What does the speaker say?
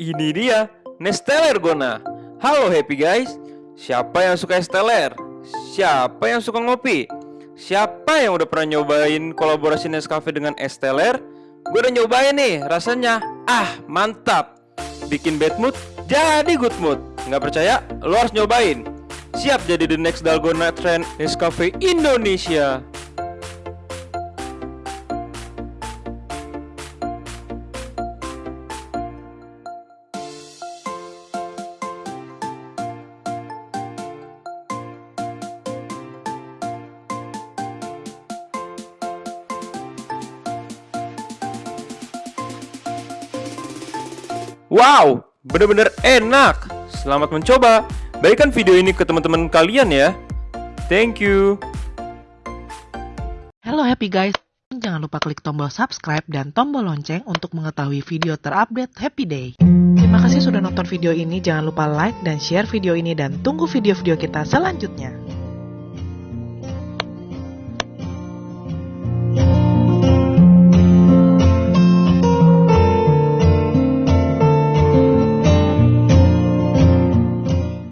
Ini dia, Nesteller Gona. Halo happy guys. Siapa yang suka Esteller? Siapa yang suka ngopi? Siapa yang udah pernah nyobain kolaborasi Nescafe dengan Esteller? Gue udah nyobain nih, rasanya ah mantap. Bikin bad mood jadi good mood. Nggak percaya? Lo harus nyobain. Siap jadi the next Dalgona Trend Nescafe Indonesia. Wow, bener-bener enak. Selamat mencoba. Bagikan video ini ke teman-teman kalian ya. Thank you. Halo happy guys, jangan lupa klik tombol subscribe dan tombol lonceng untuk mengetahui video terupdate Happy Day. Terima kasih sudah nonton video ini, jangan lupa like dan share video ini dan tunggu video-video kita selanjutnya.